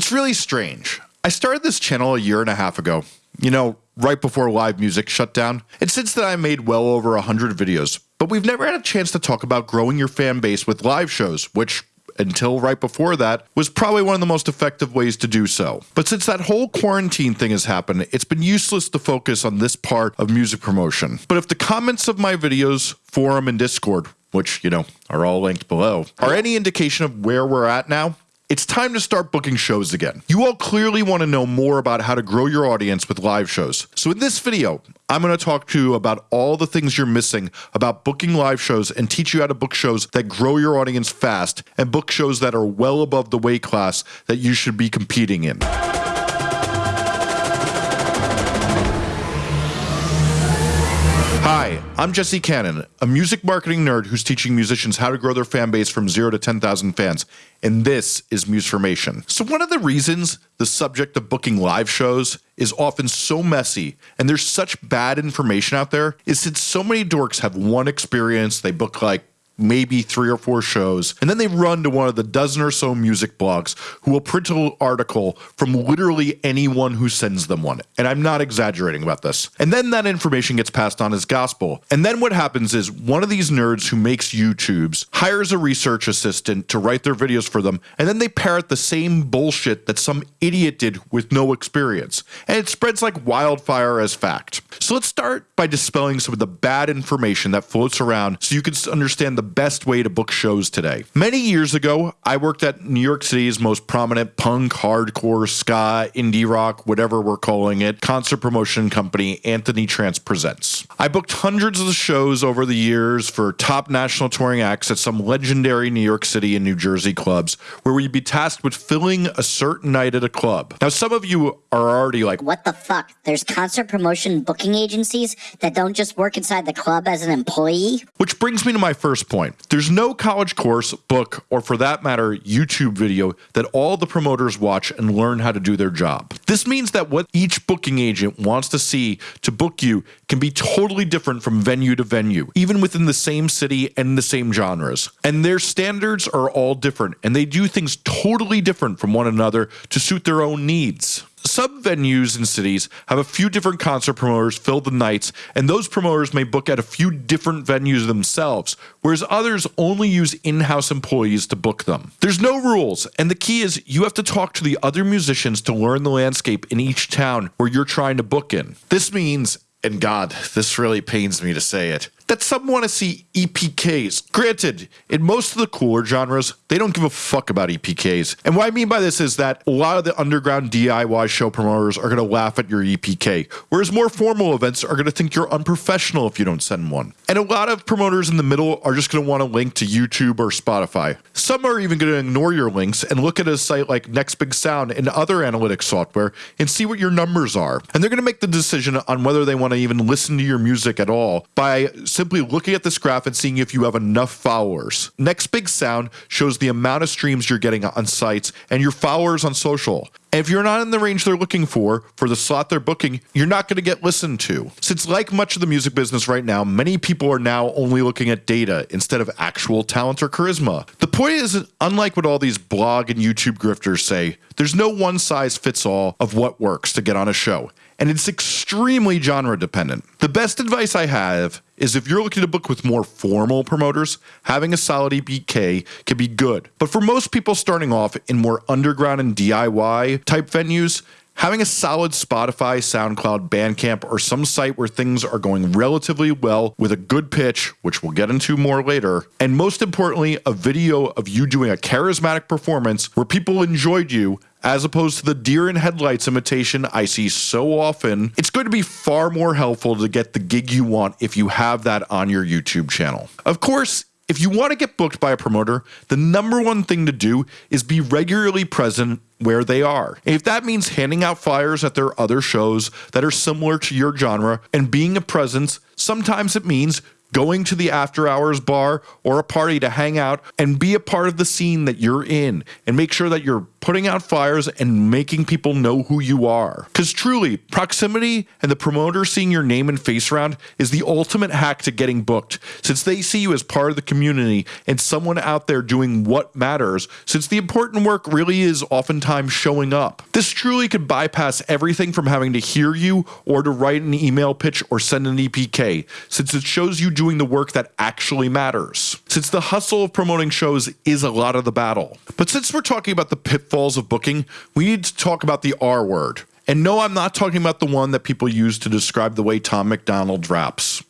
It's really strange. I started this channel a year and a half ago, you know, right before live music shut down, and since then I made well over 100 videos, but we've never had a chance to talk about growing your fan base with live shows, which until right before that, was probably one of the most effective ways to do so. But since that whole quarantine thing has happened, it's been useless to focus on this part of music promotion. But if the comments of my videos, forum, and Discord, which, you know, are all linked below, are any indication of where we're at now, it's time to start booking shows again. You all clearly want to know more about how to grow your audience with live shows. So in this video, I'm going to talk to you about all the things you're missing about booking live shows and teach you how to book shows that grow your audience fast and book shows that are well above the weight class that you should be competing in. Hi, I'm Jesse Cannon, a music marketing nerd who's teaching musicians how to grow their fan base from 0 to 10,000 fans, and this is Musformation. So one of the reasons the subject of booking live shows is often so messy and there's such bad information out there is since so many dorks have one experience, they book like maybe three or four shows, and then they run to one of the dozen or so music blogs who will print an article from literally anyone who sends them one. And I'm not exaggerating about this. And then that information gets passed on as gospel. And then what happens is one of these nerds who makes YouTubes hires a research assistant to write their videos for them, and then they parrot the same bullshit that some idiot did with no experience. And it spreads like wildfire as fact. So let's start by dispelling some of the bad information that floats around so you can understand the best way to book shows today. Many years ago, I worked at New York City's most prominent punk, hardcore, ska, indie rock, whatever we're calling it, concert promotion company, Anthony Trance Presents. I booked hundreds of shows over the years for top national touring acts at some legendary New York City and New Jersey clubs where we'd be tasked with filling a certain night at a club. Now, some of you are already like, What the fuck? There's concert promotion booking agencies that don't just work inside the club as an employee? Which brings me to my first point point. There's no college course, book, or for that matter, YouTube video that all the promoters watch and learn how to do their job. This means that what each booking agent wants to see to book you can be totally different from venue to venue, even within the same city and the same genres. And their standards are all different, and they do things totally different from one another to suit their own needs. Some venues and cities have a few different concert promoters fill the nights, and those promoters may book at a few different venues themselves, whereas others only use in house employees to book them. There's no rules, and the key is you have to talk to the other musicians to learn the landscape in each town where you're trying to book in. This means, and God, this really pains me to say it, that some want to see EPKs. Granted, in most of the cooler genres, they don't give a fuck about EPKs. And what I mean by this is that a lot of the underground DIY show promoters are going to laugh at your EPK, whereas more formal events are going to think you're unprofessional if you don't send one. And a lot of promoters in the middle are just going to want to link to YouTube or Spotify. Some are even going to ignore your links and look at a site like Next Big Sound and other analytics software and see what your numbers are. And they're going to make the decision on whether they want to even listen to your music at all by simply looking at this graph and seeing if you have enough followers. Next Big Sound shows the amount of streams you're getting on sites and your followers on social. If you're not in the range they're looking for, for the slot they're booking, you're not going to get listened to. Since, like much of the music business right now, many people are now only looking at data instead of actual talent or charisma. The point is, unlike what all these blog and YouTube grifters say, there's no one size fits all of what works to get on a show and it's extremely genre dependent. The best advice I have is if you're looking to book with more formal promoters, having a solid EPK can be good. But for most people starting off in more underground and DIY type venues, Having a solid Spotify, SoundCloud, Bandcamp, or some site where things are going relatively well with a good pitch, which we'll get into more later, and most importantly, a video of you doing a charismatic performance where people enjoyed you as opposed to the deer in headlights imitation I see so often, it's going to be far more helpful to get the gig you want if you have that on your YouTube channel. Of course, if you want to get booked by a promoter, the number one thing to do is be regularly present where they are. if that means handing out flyers at their other shows that are similar to your genre and being a presence, sometimes it means going to the after hours bar or a party to hang out and be a part of the scene that you're in and make sure that you're putting out fires and making people know who you are. Because truly, proximity and the promoter seeing your name and face around is the ultimate hack to getting booked, since they see you as part of the community and someone out there doing what matters, since the important work really is oftentimes showing up. This truly could bypass everything from having to hear you or to write an email pitch or send an EPK, since it shows you doing the work that actually matters. Since the hustle of promoting shows is a lot of the battle. But since we're talking about the pitfalls of booking, we need to talk about the R word. And no, I'm not talking about the one that people use to describe the way Tom MacDonald raps.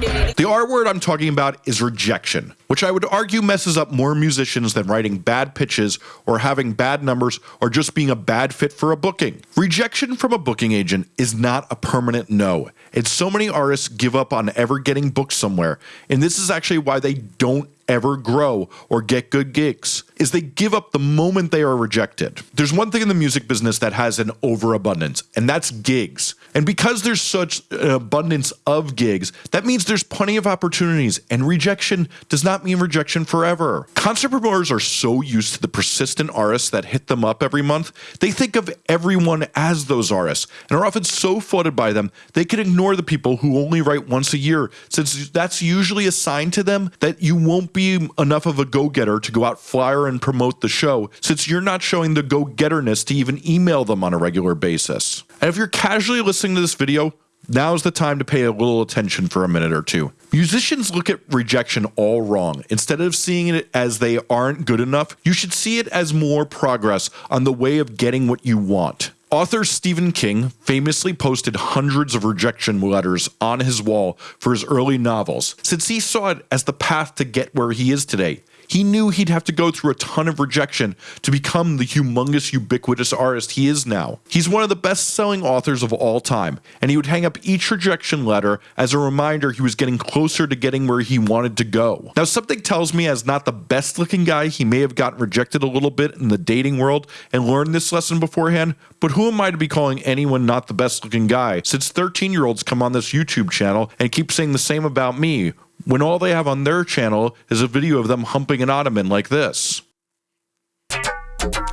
The R word I'm talking about is rejection, which I would argue messes up more musicians than writing bad pitches or having bad numbers or just being a bad fit for a booking. Rejection from a booking agent is not a permanent no, and so many artists give up on ever getting booked somewhere, and this is actually why they don't ever grow or get good gigs is they give up the moment they are rejected. There's one thing in the music business that has an overabundance, and that's gigs. And because there's such an abundance of gigs, that means there's plenty of opportunities, and rejection does not mean rejection forever. Concert promoters are so used to the persistent artists that hit them up every month, they think of everyone as those artists, and are often so flooded by them, they can ignore the people who only write once a year, since that's usually a sign to them that you won't be enough of a go getter to go out flyer and promote the show, since you're not showing the go getterness to even email them on a regular basis. And if you're casually listening to this video, Now's the time to pay a little attention for a minute or two. Musicians look at rejection all wrong. Instead of seeing it as they aren't good enough, you should see it as more progress on the way of getting what you want. Author Stephen King famously posted hundreds of rejection letters on his wall for his early novels, since he saw it as the path to get where he is today. He knew he'd have to go through a ton of rejection to become the humongous, ubiquitous artist he is now. He's one of the best selling authors of all time, and he would hang up each rejection letter as a reminder he was getting closer to getting where he wanted to go. Now, something tells me, as not the best looking guy, he may have gotten rejected a little bit in the dating world and learned this lesson beforehand, but who am I to be calling anyone not the best looking guy since 13 year olds come on this YouTube channel and keep saying the same about me when all they have on their channel is a video of them humping an ottoman like this.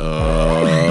Uh,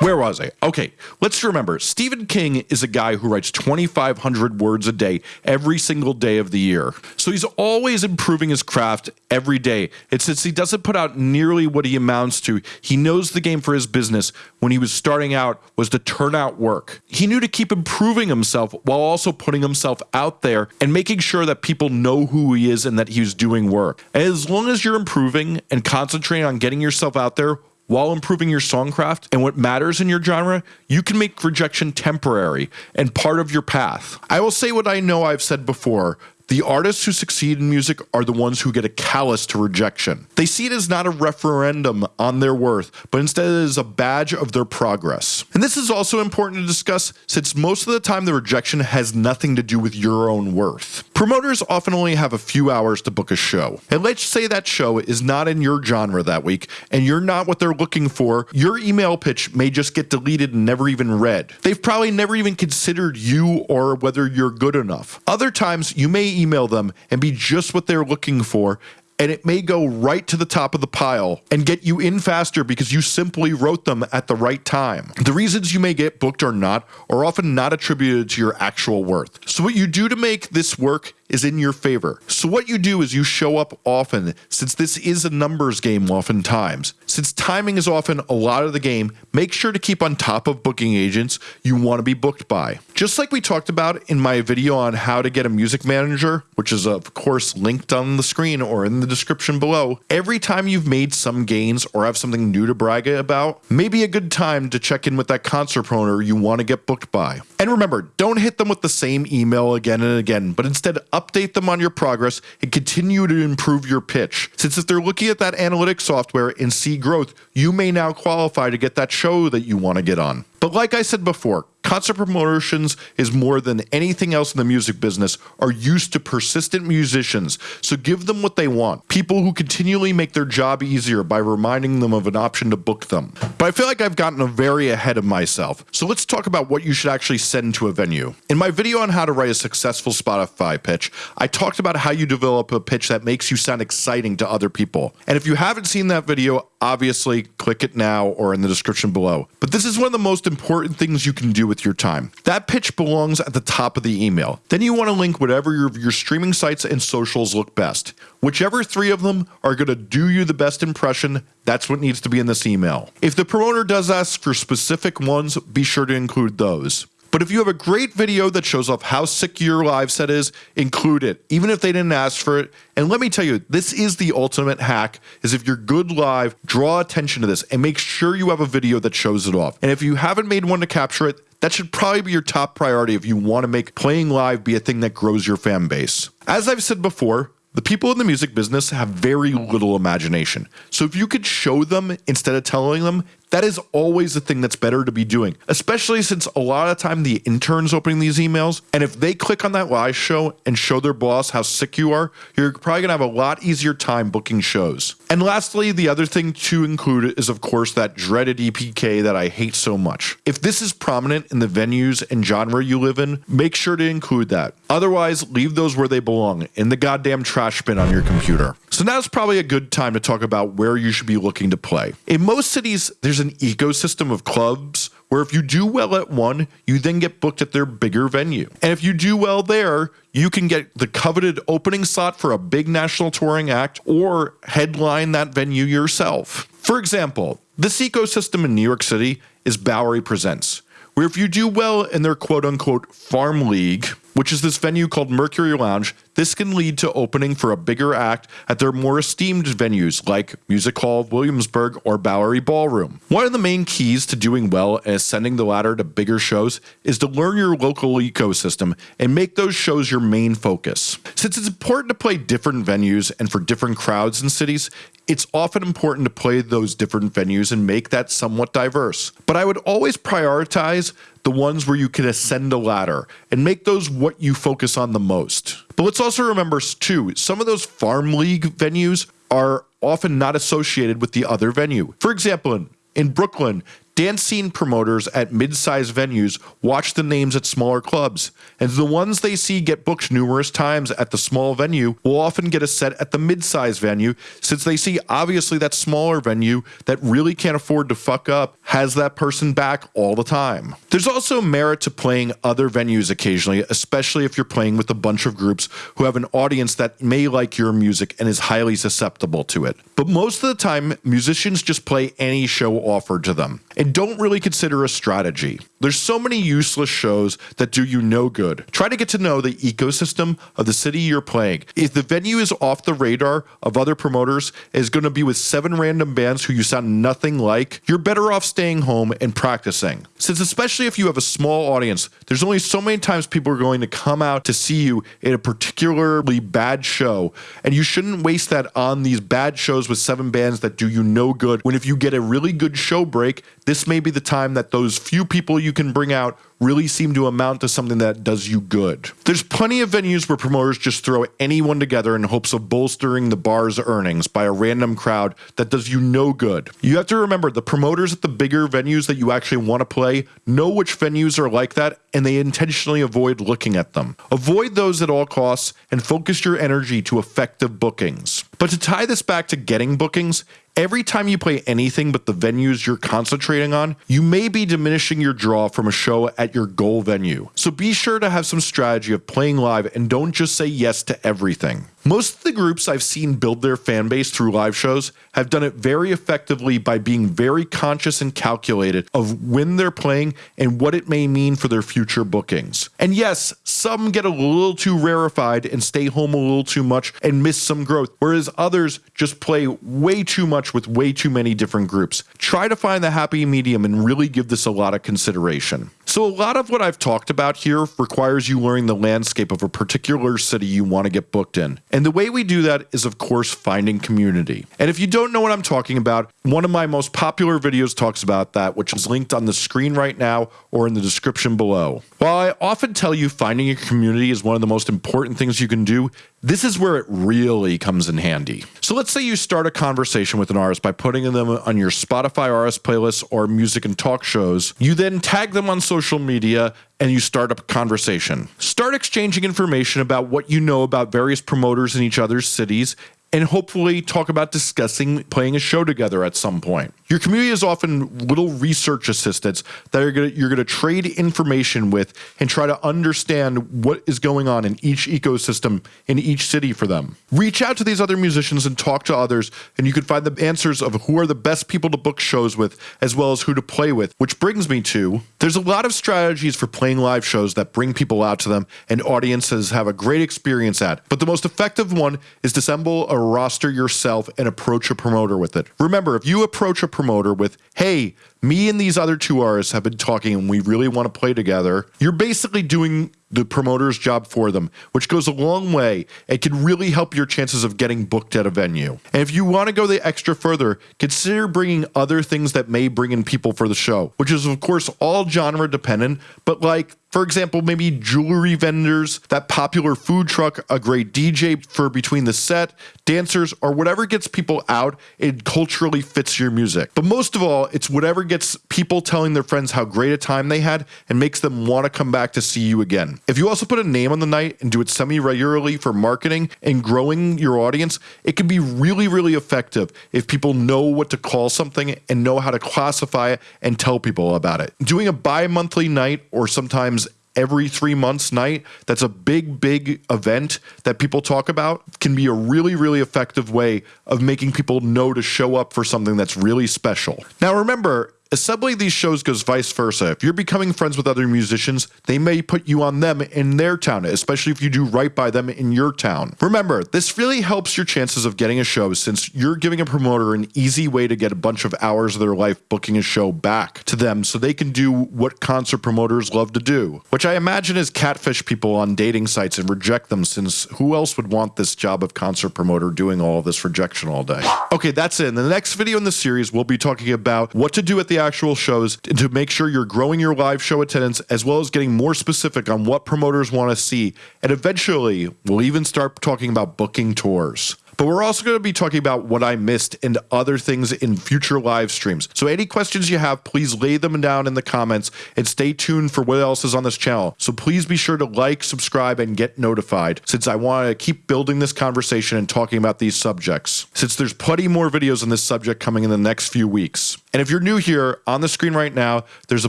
where was I? Okay, let's remember Stephen King is a guy who writes 2,500 words a day every single day of the year. So he's always improving his craft every day. And since he doesn't put out nearly what he amounts to, he knows the game for his business when he was starting out was to turn out work. He knew to keep improving himself while also putting himself out there and making sure that people know who he is and that he's doing work. As long as you're improving and concentrating on getting yourself out there, while improving your songcraft and what matters in your genre, you can make rejection temporary and part of your path. I will say what I know I've said before the artists who succeed in music are the ones who get a callous to rejection. They see it as not a referendum on their worth, but instead as a badge of their progress. And this is also important to discuss since most of the time the rejection has nothing to do with your own worth. Promoters often only have a few hours to book a show. And let's say that show is not in your genre that week and you're not what they're looking for, your email pitch may just get deleted and never even read. They've probably never even considered you or whether you're good enough. Other times you may email them and be just what they're looking for and it may go right to the top of the pile and get you in faster because you simply wrote them at the right time. The reasons you may get booked or not are often not attributed to your actual worth. So, what you do to make this work is in your favor. So, what you do is you show up often, since this is a numbers game oftentimes. Since timing is often a lot of the game, make sure to keep on top of booking agents you want to be booked by. Just like we talked about in my video on how to get a music manager, which is of course linked on the screen or in the description below, every time you've made some gains or have something new to brag about, maybe a good time to check in with that concert promoter you want to get booked by. And remember, don't hit them with the same email again and again, but instead update them on your progress and continue to improve your pitch. Since if they're looking at that analytics software and see growth, you may now qualify to get that show that you want to get on. But like I said before, Concert promotions is more than anything else in the music business are used to persistent musicians, so give them what they want. People who continually make their job easier by reminding them of an option to book them. But I feel like I've gotten a very ahead of myself. So let's talk about what you should actually send to a venue. In my video on how to write a successful Spotify pitch, I talked about how you develop a pitch that makes you sound exciting to other people. And if you haven't seen that video, obviously click it now or in the description below. But this is one of the most important things you can do with your time. That pitch belongs at the top of the email. Then you want to link whatever your, your streaming sites and socials look best. Whichever three of them are going to do you the best impression, that's what needs to be in this email. If the promoter does ask for specific ones, be sure to include those. But if you have a great video that shows off how sick your live set is, include it, even if they didn't ask for it. And let me tell you, this is the ultimate hack, is if you're good live, draw attention to this and make sure you have a video that shows it off. And if you haven't made one to capture it, that should probably be your top priority if you want to make playing live be a thing that grows your fan base. As I've said before, the people in the music business have very little imagination. So if you could show them instead of telling them, that is always the thing that's better to be doing, especially since a lot of the time the interns opening these emails. And if they click on that live show and show their boss how sick you are, you're probably gonna have a lot easier time booking shows. And lastly, the other thing to include is, of course, that dreaded EPK that I hate so much. If this is prominent in the venues and genre you live in, make sure to include that. Otherwise, leave those where they belong in the goddamn trash bin on your computer. So now's probably a good time to talk about where you should be looking to play. In most cities, there's an ecosystem of clubs where if you do well at one, you then get booked at their bigger venue. And if you do well there, you can get the coveted opening slot for a big national touring act or headline that venue yourself. For example, this ecosystem in New York City is Bowery Presents, where if you do well in their quote unquote farm league, which is this venue called Mercury Lounge, this can lead to opening for a bigger act at their more esteemed venues like Music Hall Williamsburg or Bowery Ballroom. One of the main keys to doing well and ascending the ladder to bigger shows is to learn your local ecosystem and make those shows your main focus. Since it's important to play different venues and for different crowds and cities, it's often important to play those different venues and make that somewhat diverse. But I would always prioritize the ones where you can ascend a ladder and make those what you focus on the most. But let's also remember too, some of those farm league venues are often not associated with the other venue. For example, in, in Brooklyn, dance scene promoters at mid-sized venues watch the names at smaller clubs, and the ones they see get booked numerous times at the small venue will often get a set at the mid-sized venue since they see obviously that smaller venue that really can't afford to fuck up has that person back all the time. There's also merit to playing other venues occasionally, especially if you're playing with a bunch of groups who have an audience that may like your music and is highly susceptible to it. But most of the time, musicians just play any show offered to them and don't really consider a strategy. There's so many useless shows that do you no good. Try to get to know the ecosystem of the city you're playing. If the venue is off the radar of other promoters, is going to be with seven random bands who you sound nothing like, you're better off staying home and practicing. Since especially if you have a small audience, there's only so many times people are going to come out to see you in a particularly bad show, and you shouldn't waste that on these bad shows with seven bands that do you no good when if you get a really good show break, this may be the time that those few people you can bring out really seem to amount to something that does you good. There's plenty of venues where promoters just throw anyone together in hopes of bolstering the bar's earnings by a random crowd that does you no good. You have to remember the promoters at the bigger venues that you actually want to play know which venues are like that and they intentionally avoid looking at them. Avoid those at all costs and focus your energy to effective bookings. But to tie this back to getting bookings, every time you play anything but the venues you're concentrating on, you may be diminishing your draw from a show at your goal venue. So be sure to have some strategy of playing live and don't just say yes to everything. Most of the groups I've seen build their fan base through live shows have done it very effectively by being very conscious and calculated of when they're playing and what it may mean for their future bookings. And yes, some get a little too rarefied and stay home a little too much and miss some growth, whereas others just play way too much with way too many different groups. Try to find the happy medium and really give this a lot of consideration. So, a lot of what I've talked about here requires you learning the landscape of a particular city you want to get booked in. And the way we do that is, of course, finding community. And if you don't know what I'm talking about, one of my most popular videos talks about that, which is linked on the screen right now or in the description below. While I often tell you finding a community is one of the most important things you can do, this is where it really comes in handy. So let's say you start a conversation with an artist by putting them on your Spotify artist playlist or music and talk shows. You then tag them on social media and you start a conversation. Start exchanging information about what you know about various promoters in each other's cities and hopefully talk about discussing playing a show together at some point. Your community is often little research assistants that are gonna, you're going to trade information with and try to understand what is going on in each ecosystem in each city for them. Reach out to these other musicians and talk to others, and you can find the answers of who are the best people to book shows with, as well as who to play with. Which brings me to there's a lot of strategies for playing live shows that bring people out to them and audiences have a great experience at. But the most effective one is to assemble a roster yourself and approach a promoter with it. Remember, if you approach a promoter with, hey, me and these other two artists have been talking and we really want to play together, you're basically doing the promoter's job for them, which goes a long way and can really help your chances of getting booked at a venue. And if you want to go the extra further, consider bringing other things that may bring in people for the show, which is, of course, all genre dependent, but like for example, maybe jewelry vendors, that popular food truck, a great DJ for between the set, dancers, or whatever gets people out and culturally fits your music. But most of all, it's whatever gets people telling their friends how great a time they had and makes them want to come back to see you again. If you also put a name on the night and do it semi regularly for marketing and growing your audience, it can be really, really effective if people know what to call something and know how to classify it and tell people about it. Doing a bi monthly night or sometimes every three months night that's a big big event that people talk about can be a really really effective way of making people know to show up for something that's really special. Now remember Assembling these shows goes vice versa. If you're becoming friends with other musicians, they may put you on them in their town, especially if you do right by them in your town. Remember, this really helps your chances of getting a show since you're giving a promoter an easy way to get a bunch of hours of their life booking a show back to them so they can do what concert promoters love to do, which I imagine is catfish people on dating sites and reject them since who else would want this job of concert promoter doing all this rejection all day? Okay, that's it. In the next video in the series, we'll be talking about what to do at the actual shows to make sure you're growing your live show attendance as well as getting more specific on what promoters want to see. And eventually, we'll even start talking about booking tours. But we're also going to be talking about what I missed and other things in future live streams. So any questions you have, please lay them down in the comments and stay tuned for what else is on this channel. So please be sure to like, subscribe, and get notified since I want to keep building this conversation and talking about these subjects. Since there's plenty more videos on this subject coming in the next few weeks. And if you're new here, on the screen right now, there's a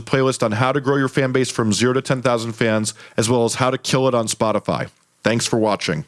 playlist on how to grow your fan base from 0 to 10,000 fans, as well as how to kill it on Spotify. Thanks for watching.